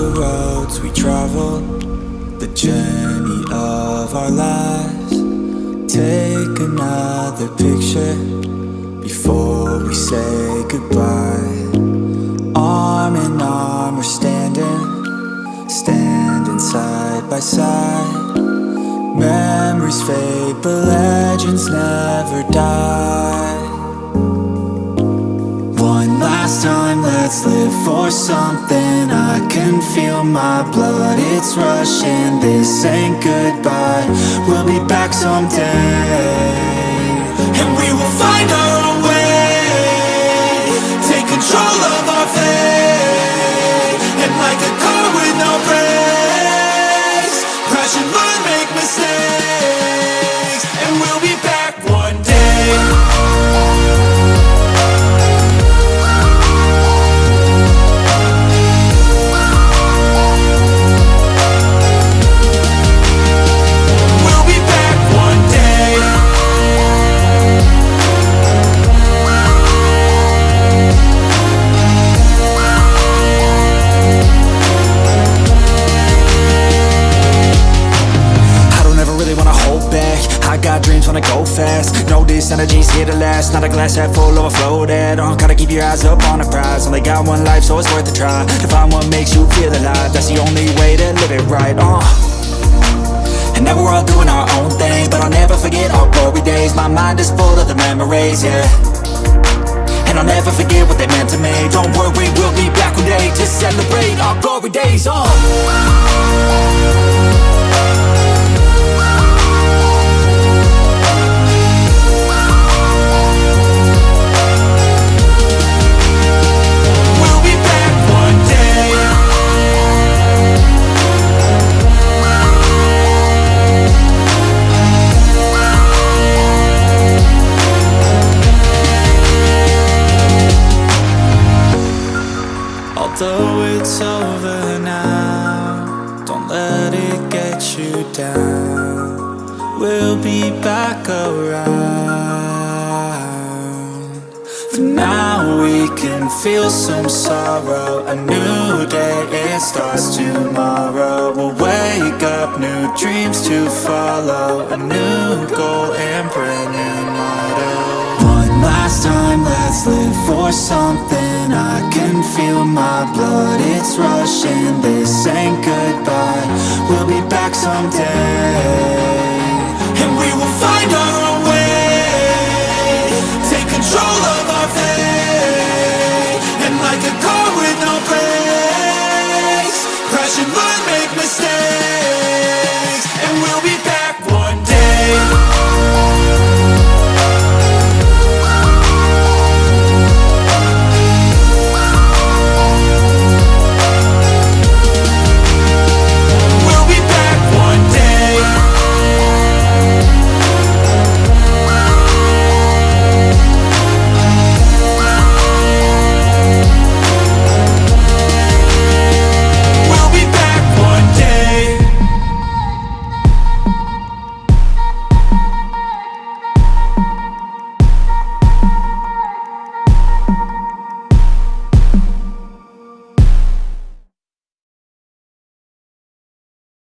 the roads we travel The journey of our lives. Take another picture before we say goodbye. Arm in arm, we're standing, standing side by side. Memories fade, but legends never die. One last time, let's live for something I can feel my blood, it's rushing. This ain't goodbye, we'll be back someday got dreams, wanna go fast. Know this energy's here to last. Not a glass half full, overflow that uh, Gotta keep your eyes up on the prize. Only got one life, so it's worth a try. To find what makes you feel alive. That's the only way to live it right, uh. And now we're all doing our own thing But I'll never forget our glory days. My mind is full of the memories, yeah. And I'll never forget what they meant to me. Don't worry, we'll be back one day To celebrate Although it's over now, don't let it get you down. We'll be back around. For now, we can feel some sorrow. A new day, it starts tomorrow. We'll wake up, new dreams to follow. A new goal and. One last time, let's live for something. I can feel my blood, it's rushing. This ain't goodbye, we'll be back someday. And we will find our